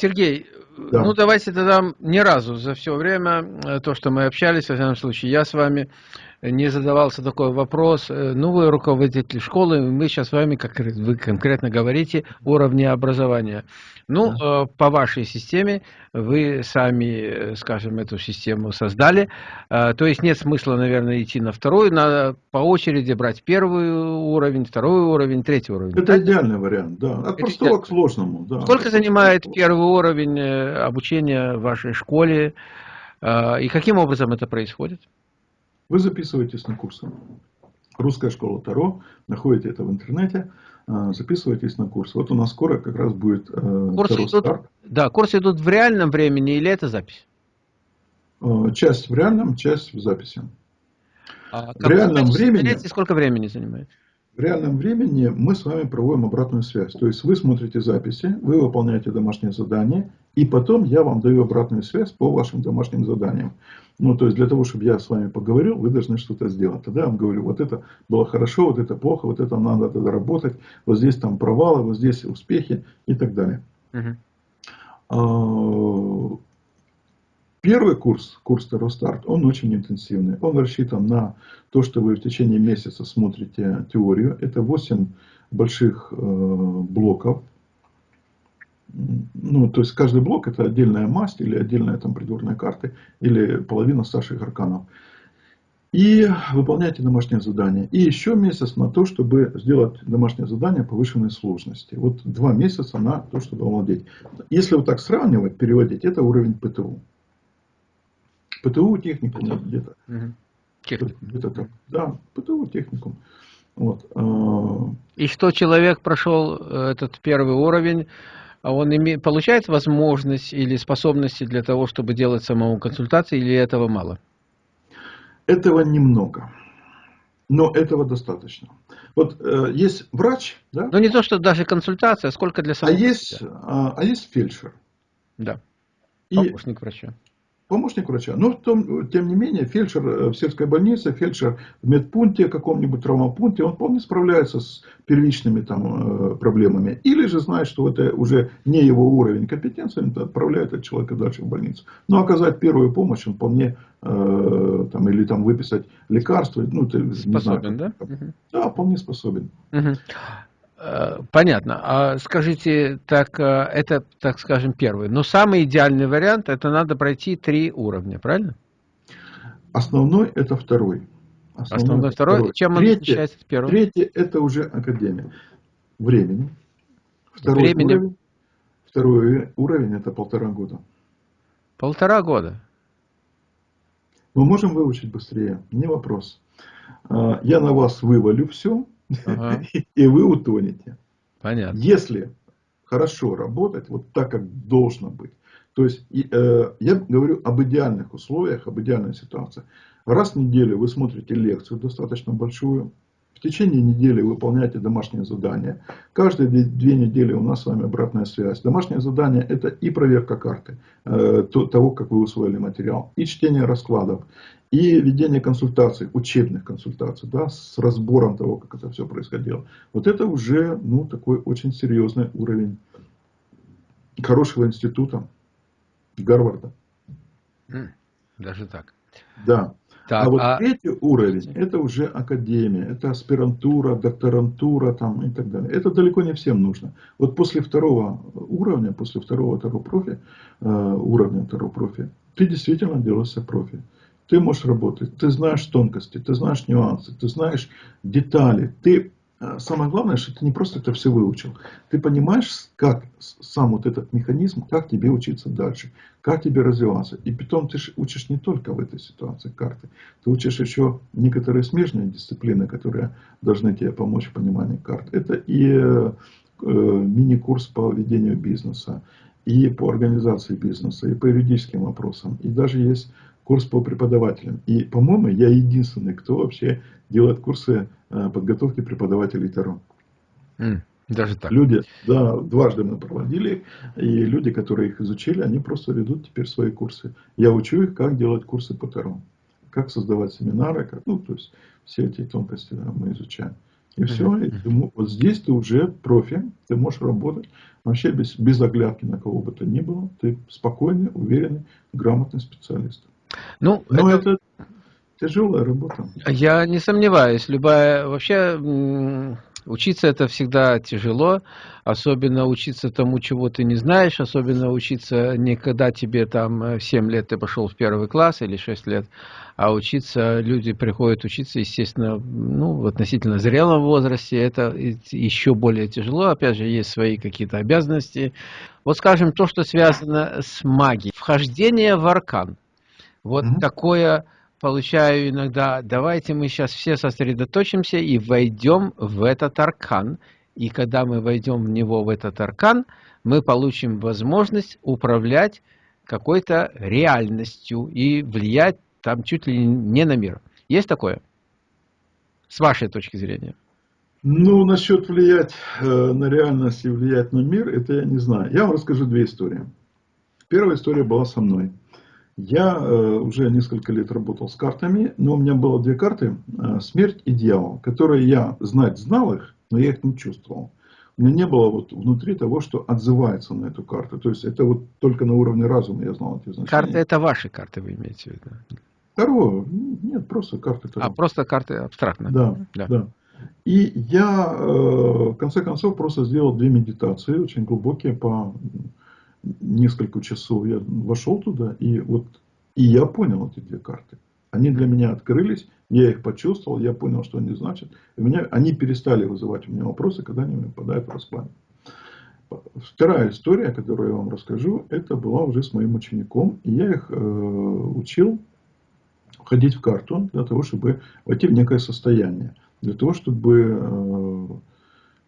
Сергей, да. ну давайте тогда ни разу за все время, э, то, что мы общались, в всяком случае, я с вами не задавался такой вопрос. Э, ну, вы руководитель школы, мы сейчас с вами, как вы конкретно говорите, уровни образования. Ну, да. Э, по вашей системе, вы сами, скажем, эту систему создали. То есть нет смысла, наверное, идти на второй, надо по очереди брать первый уровень, второй уровень, третий уровень. Это так? идеальный вариант, да. От Это простого идеально. к сложному. Да. Сколько занимает первый уровень обучения в вашей школе? И каким образом это происходит? Вы записываетесь на курсы. Русская школа Таро, находите это в интернете, записывайтесь на курс. Вот у нас скоро как раз будет э, курсы идут, старт. Да, курсы идут в реальном времени или это запись? А, часть в реальном, часть в записи. А в реальном времени... Сколько времени занимает? В реальном времени мы с вами проводим обратную связь. То есть вы смотрите записи, вы выполняете домашнее задание, и потом я вам даю обратную связь по вашим домашним заданиям. Ну, то есть для того, чтобы я с вами поговорил, вы должны что-то сделать. Тогда я вам говорю, вот это было хорошо, вот это плохо, вот это надо тогда работать, вот здесь там провалы, вот здесь успехи и так далее. Угу. Первый курс, курс Старт, он очень интенсивный. Он рассчитан на то, что вы в течение месяца смотрите теорию. Это 8 больших э, блоков. Ну, то есть каждый блок это отдельная масть или отдельная там придворная карта или половина старших арканов. И выполняйте домашнее задание. И еще месяц на то, чтобы сделать домашнее задание повышенной сложности. Вот два месяца на то, чтобы овладеть. Если вот так сравнивать, переводить, это уровень ПТУ. ПТУ техникум где-то. Угу. Где-то так. Да, ПТУ техникум. Вот. А, И что человек прошел э, этот первый уровень, а он имеет, получает возможность или способности для того, чтобы делать самому консультации, или этого мало? Этого немного. Но этого достаточно. Вот э, есть врач, да? Ну не то, что даже консультация, а сколько для самого. А есть, а, а есть фельдшер. Да. Помощник врача помощник врача. Но том, тем не менее, фельдшер э, в сельской больнице, фельдшер в медпункте, каком-нибудь травмопункте, он вполне справляется с первичными там, э, проблемами. Или же знает, что это уже не его уровень компетенции, он отправляет этого человека дальше в больницу. Но оказать первую помощь он вполне, э, там, или там выписать лекарства. Ну, ты, способен, знаю, да? Да, вполне способен. Угу. Понятно. А скажите, так э, это, так скажем, первый. Но самый идеальный вариант, это надо пройти три уровня, правильно? Основной это второй. Основной, Основной второй. второй. Чем он третий, отличается от первого? Третий это уже академия. Времени. Второй Времени. уровень. Второй уровень это полтора года. Полтора года. Мы можем выучить быстрее, не вопрос. А, я на вас вывалю все, ага. и вы утонете. Понятно. Если хорошо работать, вот так, как должно быть, то есть э, я говорю об идеальных условиях, об идеальной ситуации. Раз в неделю вы смотрите лекцию достаточно большую, в течение недели выполняйте домашнее задание. Каждые две недели у нас с вами обратная связь. Домашнее задание это и проверка карты, э, того, как вы усвоили материал, и чтение раскладов, и ведение консультаций, учебных консультаций, да, с разбором того, как это все происходило. Вот это уже ну, такой очень серьезный уровень хорошего института Гарварда. Даже так. Да. Так, а вот а... третий уровень, это уже академия, это аспирантура, докторантура там, и так далее. Это далеко не всем нужно. Вот после второго уровня, после второго второго профи, э, уровня второго профи, ты действительно делаешься профи ты можешь работать, ты знаешь тонкости, ты знаешь нюансы, ты знаешь детали. Ты, э, самое главное, что ты не просто это все выучил. Ты понимаешь, как сам вот этот механизм, как тебе учиться дальше, как тебе развиваться. И потом ты учишь не только в этой ситуации карты. Ты учишь еще некоторые смежные дисциплины, которые должны тебе помочь в понимании карт. Это и э, э мини-курс по ведению бизнеса, и по организации бизнеса, и по юридическим вопросам. И даже есть курс по преподавателям. И, по-моему, я единственный, кто вообще делает курсы э, подготовки преподавателей Таро. даже так. Люди, да, дважды мы проводили, и люди, которые их изучили, они просто ведут теперь свои курсы. Я учу их, как делать курсы по Таро, как создавать семинары, как, ну, то есть все эти тонкости да, мы изучаем. И все, и ты, вот здесь ты уже профи, ты можешь работать вообще без, без оглядки на кого бы то ни было. Ты спокойный, уверенный, грамотный специалист. Ну, Но это... это тяжелая работа. Я не сомневаюсь. Любая вообще Учиться это всегда тяжело, особенно учиться тому, чего ты не знаешь, особенно учиться не когда тебе там 7 э, лет ты пошел в первый класс или 6 лет, а учиться, люди приходят учиться, естественно, ну, в относительно зрелом возрасте, это еще более тяжело, опять же, есть свои какие-то обязанности. Вот скажем, то, что связано с магией, вхождение в аркан, вот mm -hmm. такое получаю иногда, давайте мы сейчас все сосредоточимся и войдем в этот аркан. И когда мы войдем в него, в этот аркан, мы получим возможность управлять какой-то реальностью и влиять там чуть ли не на мир. Есть такое? С вашей точки зрения. Ну, насчет влиять э, на реальность и влиять на мир, это я не знаю. Я вам расскажу две истории. Первая история была со мной. Я э, уже несколько лет работал с картами, но у меня было две карты, э, смерть и дьявол, которые я знать знал их, но я их не чувствовал. У меня не было вот внутри того, что отзывается на эту карту. То есть это вот только на уровне разума я знал эти значения. Карты это ваши карты, вы имеете в виду? Второго, нет, просто карты. Таро. А, просто карты абстрактно. Да, да. да. И я, э, в конце концов, просто сделал две медитации, очень глубокие, по несколько часов я вошел туда, и вот и я понял эти две карты. Они для меня открылись, я их почувствовал, я понял, что они значат. И меня, они перестали вызывать у меня вопросы, когда они попадают в расклад. Вторая история, которую я вам расскажу, это была уже с моим учеником. И я их э, учил входить в карту для того, чтобы войти в некое состояние. Для того, чтобы э,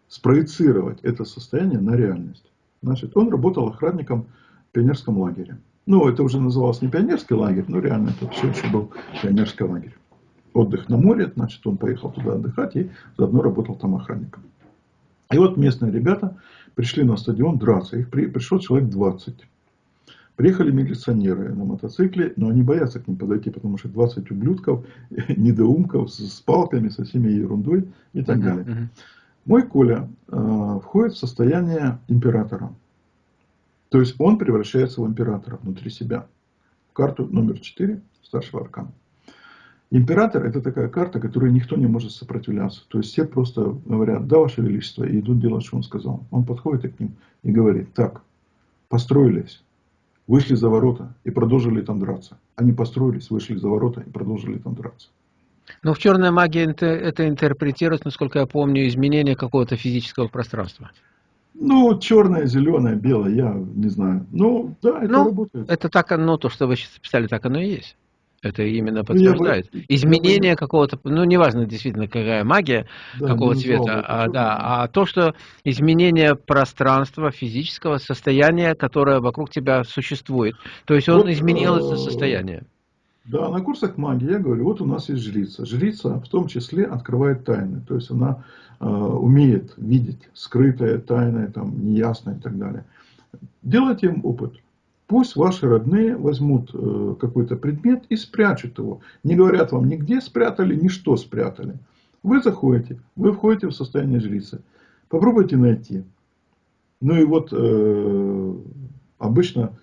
спроецировать это состояние на реальность. Значит, он работал охранником в пионерском лагере. Ну, это уже называлось не пионерский лагерь, но реально это все еще был пионерский лагерь. Отдых на море, значит, он поехал туда отдыхать и заодно работал там охранником. И вот местные ребята пришли на стадион драться. Их при, пришло человек 20. Приехали милиционеры на мотоцикле, но они боятся к ним подойти, потому что 20 ублюдков, недоумков с, с палками, со всеми ерундой и так uh -huh, далее. Uh -huh. Мой Коля э, входит в состояние императора. То есть он превращается в императора внутри себя. В карту номер 4 старшего аркана. Император это такая карта, которой никто не может сопротивляться. То есть все просто говорят, да, ваше величество, и идут делать, что он сказал. Он подходит к ним и говорит, так, построились, вышли за ворота и продолжили там драться. Они построились, вышли за ворота и продолжили там драться. Но в черной магии это, интерпретируется, насколько я помню, изменение какого-то физического пространства. Ну, черное, зеленое, белое, я не знаю. Ну, да, это ну, работает. Это так оно, то, что вы сейчас писали, так оно и есть. Это именно ну, подтверждает. Бы, Изменение какого-то, ну, неважно действительно, какая магия, да, какого цвета, а, да, а то, что изменение пространства, физического состояния, которое вокруг тебя существует. То есть он вот, изменил это состояние. Да, на курсах магии я говорю, вот у нас есть жрица. Жрица в том числе открывает тайны. То есть она э, умеет видеть скрытое, тайное, там, неясное и так далее. Делайте им опыт. Пусть ваши родные возьмут э, какой-то предмет и спрячут его. Не говорят вам нигде спрятали, ни что спрятали. Вы заходите, вы входите в состояние жрицы. Попробуйте найти. Ну и вот э, обычно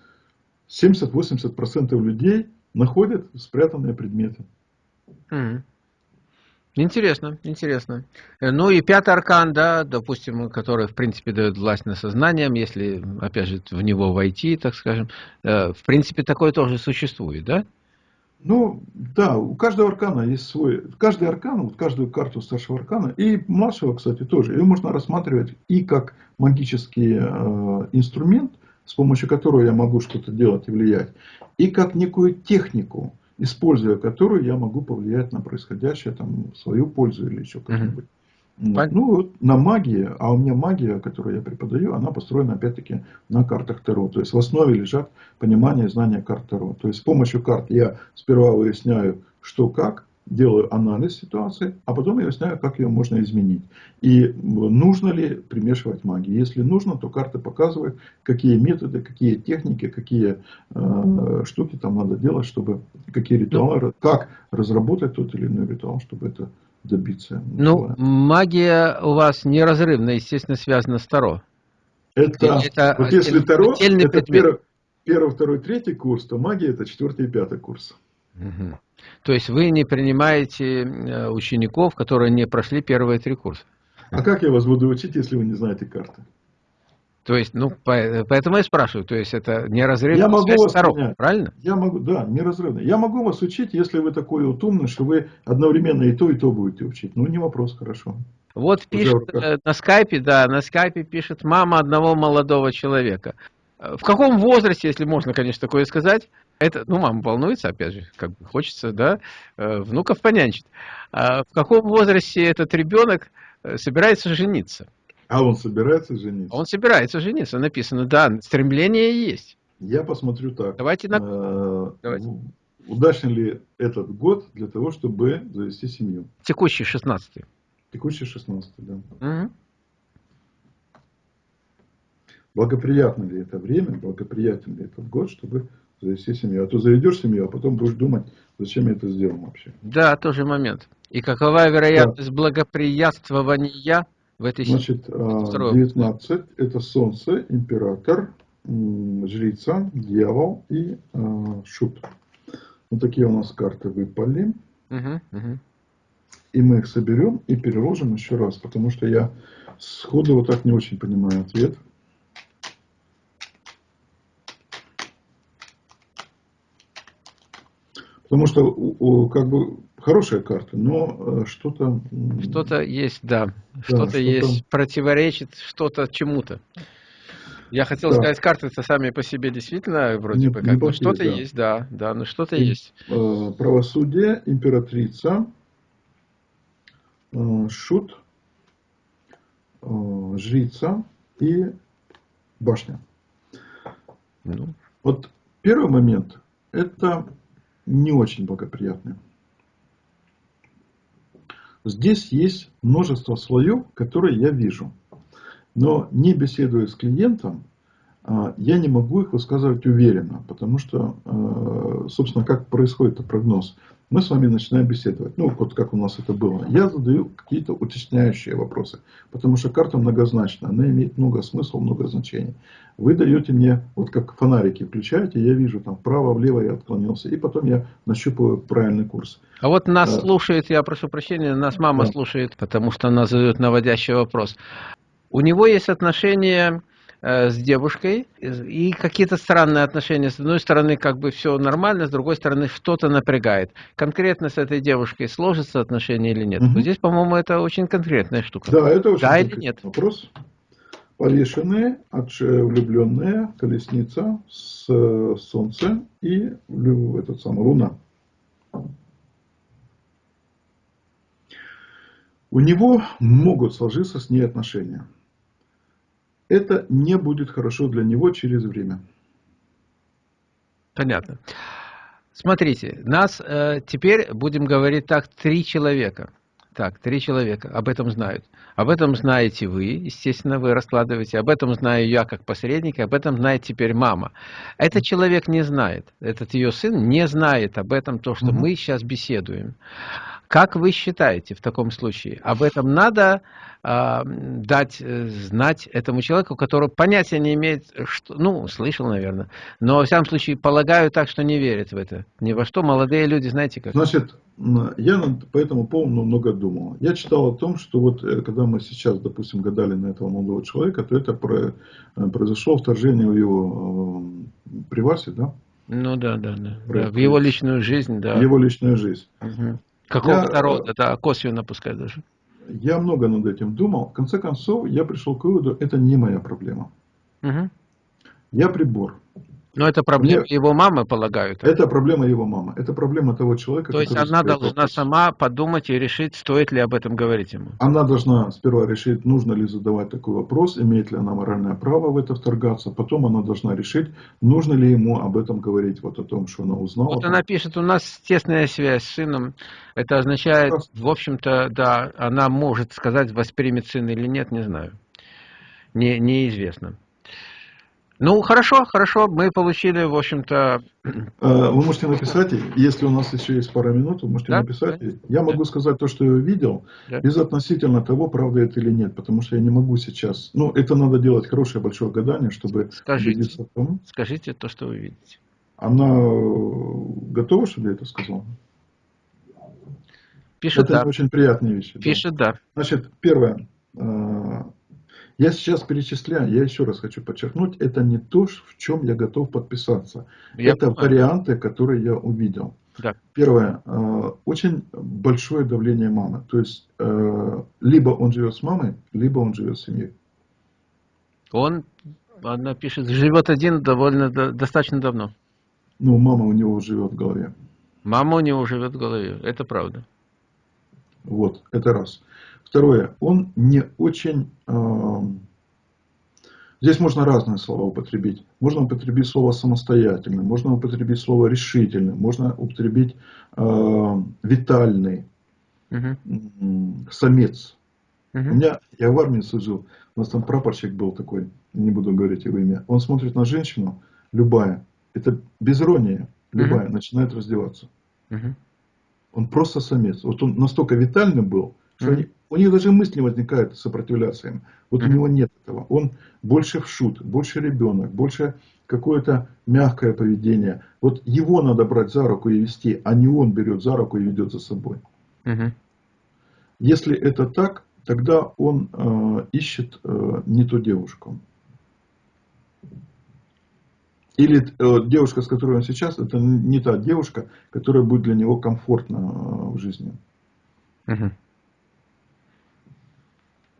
70-80% людей находят спрятанные предметы. Mm. Интересно, интересно. Э, ну и пятый аркан, да, допустим, который, в принципе, дает власть над сознанием, если, опять же, в него войти, так скажем, э, в принципе, такое тоже существует, да? Ну, да, у каждого аркана есть свой, каждый аркан, вот каждую карту старшего аркана, и младшего, кстати, тоже, ее можно рассматривать и как магический э, инструмент, с помощью которого я могу что-то делать и влиять, и как некую технику, используя которую я могу повлиять на происходящее, там, в свою пользу или еще как-нибудь. Mm Ну, вот на магии, а у меня магия, которую я преподаю, она построена опять-таки на картах Таро. То есть в основе лежат понимание и знание карт Таро. То есть с помощью карт я сперва выясняю, что как, делаю анализ ситуации, а потом я выясняю, как ее можно изменить. И нужно ли примешивать магию. Если нужно, то карты показывают, какие методы, какие техники, какие э, штуки там надо делать, чтобы, какие ритуалы, как разработать тот или иной ритуал, чтобы это добиться. Ну, магия у вас неразрывно, естественно, связана с Таро. Это, это вот если Таро, это первый, первый, второй, третий курс, то магия это четвертый и пятый курс. Угу. То есть вы не принимаете э, учеников, которые не прошли первые три курса? А как я вас буду учить, если вы не знаете карты? То есть, ну, поэтому я спрашиваю, то есть это неразрывно я могу вас сторон, понять. правильно? Я могу, да, неразрывно. Я могу вас учить, если вы такой вот умный, что вы одновременно и то, и то будете учить. Ну, не вопрос, хорошо. Вот пишет э, на скайпе, да, на скайпе пишет мама одного молодого человека. Э, в каком возрасте, если можно, конечно, такое сказать, это, ну, мама волнуется, опять же, как бы хочется, да, э, внуков понянчить. А в каком возрасте этот ребенок собирается жениться? А он собирается жениться? Он собирается жениться, написано, да, стремление есть. Я посмотрю так. Давайте на... Э, Давайте. Удачен ли этот год для того, чтобы завести семью? Текущий 16 -й. Текущий 16 да. Угу. Благоприятно ли это время, благоприятен ли этот год, чтобы завести семью? А то заведешь семью, а потом будешь думать, зачем я это сделал вообще. Да, тоже момент. И какова вероятность да. благоприятствования в этой Значит, 19 а, это Солнце, Император, Жрица, Дьявол и э, Шут. Вот такие у нас карты выпали. Угу, угу. И мы их соберем и переложим еще раз, потому что я сходу вот так не очень понимаю ответ. Потому что как бы хорошая карта, но э, что-то... Что-то есть, да. да что-то что есть, противоречит что-то чему-то. Я хотел да. сказать, карты-то сами по себе действительно вроде не, бы как бы что-то да. есть, да, да, но что-то есть. Э, правосудие, императрица, э, шут, э, жрица и башня. Ну. Вот первый момент, это не очень благоприятный. Здесь есть множество слоев, которые я вижу. Но не беседуя с клиентом, а, я не могу их высказывать уверенно, потому что, а, собственно, как происходит прогноз. Мы с вами начинаем беседовать. Ну, вот как у нас это было. Я задаю какие-то уточняющие вопросы, потому что карта многозначна, она имеет много смысла, много значений. Вы даете мне, вот как фонарики включаете, я вижу там вправо, влево я отклонился, и потом я нащупываю правильный курс. А вот нас а, слушает, я прошу прощения, нас мама да. слушает, потому что она задает наводящий вопрос. У него есть отношения Э, с девушкой, и какие-то странные отношения. С одной стороны, как бы все нормально, с другой стороны, что-то напрягает. Конкретно с этой девушкой сложатся отношения или нет? Угу. Вот здесь, по-моему, это очень конкретная штука. Да, это очень да или нет? вопрос. Повешенные, влюбленные, колесница, с солнце и этот самый луна. У него могут сложиться с ней отношения это не будет хорошо для него через время. Понятно. Смотрите, нас э, теперь, будем говорить так, три человека. Так, три человека об этом знают. Об этом знаете вы, естественно, вы раскладываете. Об этом знаю я как посредник, об этом знает теперь мама. Этот человек не знает, этот ее сын не знает об этом, то, что угу. мы сейчас беседуем. Как вы считаете в таком случае? Об этом надо э, дать э, знать этому человеку, который понятия не имеет, что, ну, слышал, наверное, но, во всяком случае, полагаю так, что не верит в это. Ни во что молодые люди, знаете как. Значит, я по этому поводу много думал. Я читал о том, что вот э, когда мы сейчас, допустим, гадали на этого молодого человека, то это про, э, произошло вторжение в его э, привасе, да? Ну да, да, да. да. В его личную жизнь, да. В его личную жизнь. Угу. Какого-то я, рода, да, косвенно пускай даже. Я много над этим думал. В конце концов, я пришел к выводу, это не моя проблема. Угу. Я прибор. Но это проблема Мне... его мамы, полагаю. Так? Это проблема его мамы. Это проблема того человека, То есть она должна вопрос. сама подумать и решить, стоит ли об этом говорить ему. Она должна сперва решить, нужно ли задавать такой вопрос, имеет ли она моральное право в это вторгаться. Потом она должна решить, нужно ли ему об этом говорить, вот о том, что она узнала. Вот она пишет, у нас тесная связь с сыном. Это означает, в общем-то, да, она может сказать, воспримет сын или нет, не знаю. Не, неизвестно. Ну, хорошо, хорошо, мы получили, в общем-то... Вы можете написать, если у нас еще есть пара минут, вы можете да? написать. Да? Я могу да. сказать то, что я видел, да. без относительно того, правда это или нет, потому что я не могу сейчас... Ну, это надо делать хорошее большое гадание, чтобы скажите, убедиться в том. Скажите то, что вы видите. Она готова, чтобы я это сказал? Пишет это да. очень приятные вещи. Пишет да. да. Значит, первое. Я сейчас перечисляю, я еще раз хочу подчеркнуть, это не то, в чем я готов подписаться. Я это понимаю. варианты, которые я увидел. Да. Первое. Э, очень большое давление мамы. То есть, э, либо он живет с мамой, либо он живет с семьей. Он, она пишет, живет один довольно достаточно давно. Ну, мама у него живет в голове. Мама у него живет в голове, это правда. Вот, это раз. Второе, он не очень... Э, здесь можно разные слова употребить. Можно употребить слово самостоятельный, можно употребить слово решительный, можно употребить э, витальный, угу. самец. Угу. У меня, я в армии служил, у нас там прапорщик был такой, не буду говорить его имя. Он смотрит на женщину, любая, это без иронии, любая, угу. начинает раздеваться. Угу. Он просто самец. Вот он настолько витальным был, что они, у них даже мысли не возникает сопротивляться им. Вот у него нет этого. Он больше в шут, больше ребенок, больше какое-то мягкое поведение. Вот его надо брать за руку и вести, а не он берет за руку и ведет за собой. -hmm. Если это так, тогда он э, ищет э, не ту девушку. Или э, девушка, с которой он сейчас, это не та девушка, которая будет для него комфортна э, в жизни. Угу.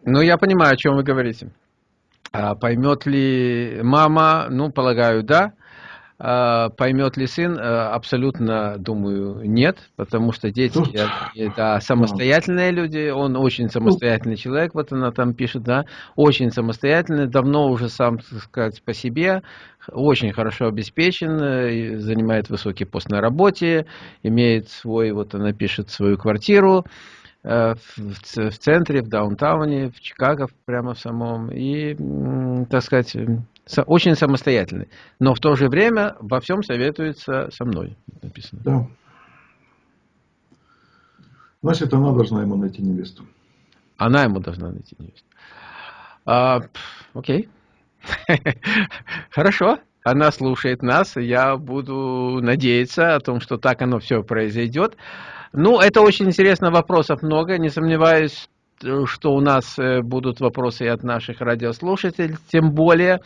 Ну, я понимаю, о чем вы говорите. А поймет ли мама? Ну, полагаю, да. А, поймет ли сын? А, абсолютно, думаю, нет, потому что дети это самостоятельные люди, он очень самостоятельный человек, вот она там пишет, да, очень самостоятельный, давно уже сам, так сказать, по себе, очень хорошо обеспечен, э, занимает высокий пост на работе, имеет свой, вот она пишет, свою квартиру, э, в, в центре, в даунтауне, в Чикаго, прямо в самом, и, так сказать, очень самостоятельный. Но в то же время во всем советуется со мной, написано. Да. Значит, она должна ему найти невесту. Она ему должна найти невесту. А, окей. Хорошо. Она слушает нас. Я буду надеяться о том, что так оно все произойдет. Ну, это очень интересно. Вопросов много. Не сомневаюсь, что у нас э, будут вопросы и от наших радиослушателей. Тем более,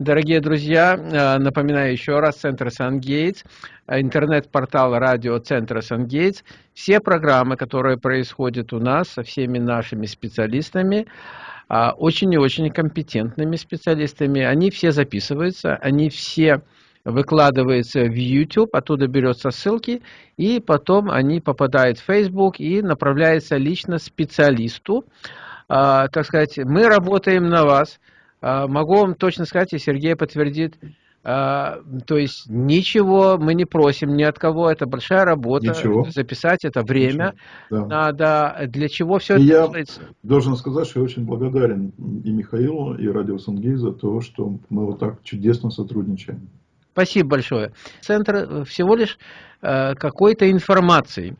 дорогие друзья, э, напоминаю еще раз, Центр Сан-Гейтс, интернет-портал радиоцентра Сан-Гейтс. Все программы, которые происходят у нас со всеми нашими специалистами, а, очень и очень компетентными специалистами, они все записываются, они все выкладывается в YouTube, оттуда берется ссылки, и потом они попадают в Facebook и направляются лично специалисту. А, так сказать, мы работаем на вас. А, могу вам точно сказать, и Сергей подтвердит, а, то есть ничего мы не просим ни от кого, это большая работа. Ничего. Записать это время да. надо. Для чего все и это я делается? должен сказать, что я очень благодарен и Михаилу, и Радио Сангей за то, что мы вот так чудесно сотрудничаем. Спасибо большое. Центр всего лишь э, какой-то информации.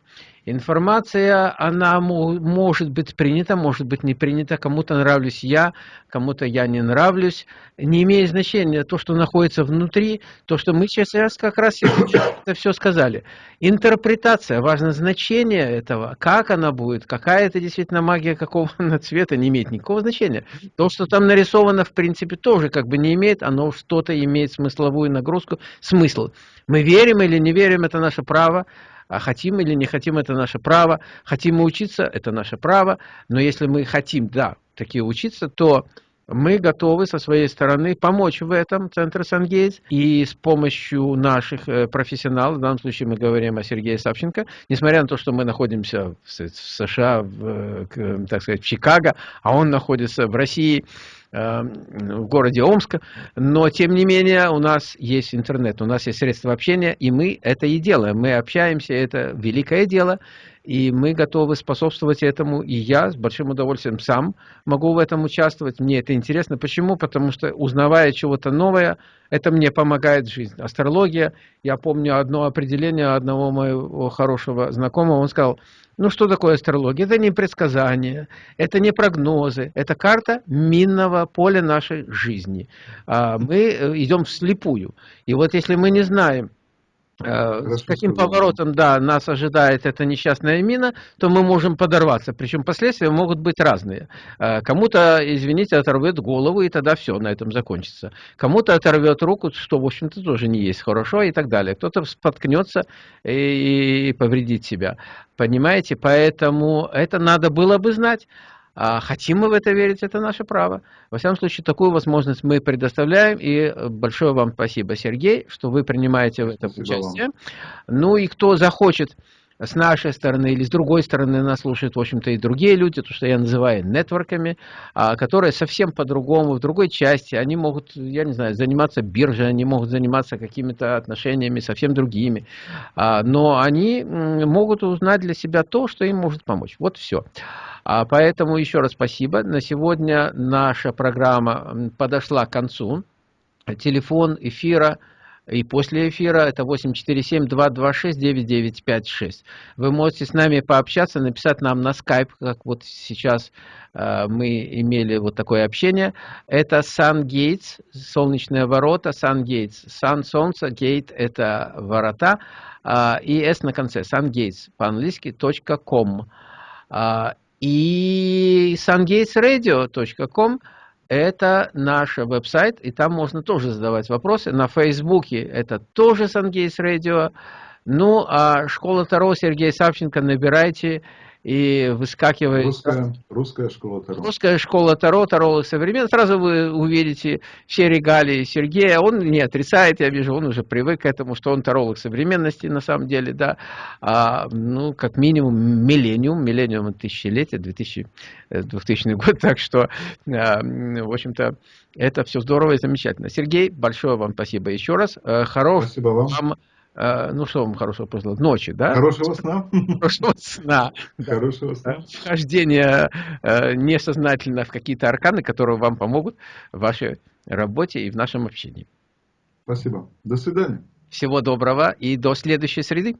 Информация, она может быть принята, может быть не принята, кому-то нравлюсь я, кому-то я не нравлюсь. Не имеет значения то, что находится внутри, то, что мы сейчас как раз это все сказали. Интерпретация, важно зночение этого, как она будет, какая это действительно магия, какого она цвета, не имеет никакого значения. То, что там нарисовано, в принципе, тоже как бы не имеет, оно что-то имеет смысловую нагрузку, смысл. Мы верим или не верим, это наше право. А хотим или не хотим, это наше право. Хотим мы учиться, это наше право. Но если мы хотим, да, такие учиться, то мы готовы со своей стороны помочь в этом Центр Сангейтс и с помощью наших э, профессионалов, в данном случае мы говорим о Сергее Савченко, несмотря на то, что мы находимся в США, в, так сказать, в Чикаго, а он находится в России, в городе Омска, но тем не менее у нас есть интернет, у нас есть средства общения, и мы это и делаем. Мы общаемся, это великое дело, и мы готовы способствовать этому, и я с большим удовольствием сам могу в этом участвовать. Мне это интересно. Почему? Потому что, узнавая чего-то новое, это мне помогает в жизни. Астрология, я помню одно определение одного моего хорошего знакомого, он сказал, ну что такое астрология? Это не предсказания, это не прогнозы, это карта минного поля нашей жизни. А мы э, идем вслепую. И вот если мы не знаем, с каким поворотом, да, нас ожидает эта несчастная мина, то мы можем подорваться. Причем последствия могут быть разные. Э, кому-то, извините, оторвет голову, и тогда все, на этом закончится. Кому-то оторвет руку, что, в общем-то, тоже не есть хорошо, и так далее. Кто-то споткнется и повредит себя. Понимаете? Поэтому это надо было бы знать. А хотим мы в это верить, это наше право. Во всяком случае, такую возможность мы предоставляем. И большое вам спасибо, Сергей, что вы принимаете в этом спасибо участие. Вам. Ну и кто захочет с нашей стороны или с другой стороны нас слушают, в общем-то, и другие люди, то, что я называю нетворками, а, которые совсем по-другому, в другой части, они могут, я не знаю, заниматься биржей, они могут заниматься какими-то отношениями совсем другими, а, но они могут узнать для себя то, что им может помочь. Вот все. А поэтому еще раз спасибо. На сегодня наша программа подошла к концу. Телефон эфира и после эфира это 847-226-9956. Вы можете с нами пообщаться, написать нам на Skype, как вот сейчас э, мы имели вот такое общение. Это Sun Gates, солнечные ворота, Sun Gates. Sun, солнце, gate это ворота, э, и S на конце, Sun Gates, по-английски, .com. и sungatesradio.com это наш веб-сайт, и там можно тоже задавать вопросы. На Фейсбуке это тоже Sungates Radio. Ну, а школа Таро Сергей Савченко набирайте и выскакивает... Русская, русская школа Таро. Русская школа Таро, Таролог современный. Сразу вы увидите все регалии Сергея. Он не отрицает, я вижу, он уже привык к этому, что он Таролог современности на самом деле, да. А, ну, как минимум, миллениум, миллениум тысячелетия, 2000, 2000 год. Так что, а, в общем-то, это все здорово и замечательно. Сергей, большое вам спасибо еще раз. Э, хорошего спасибо вам. вам ну что вам хорошего пожелать? Ночи, да? Хорошего сна. Хорошего сна. Хорошего сна. Вхождение э, несознательно в какие-то арканы, которые вам помогут в вашей работе и в нашем общении. Спасибо. До свидания. Всего доброго и до следующей среды.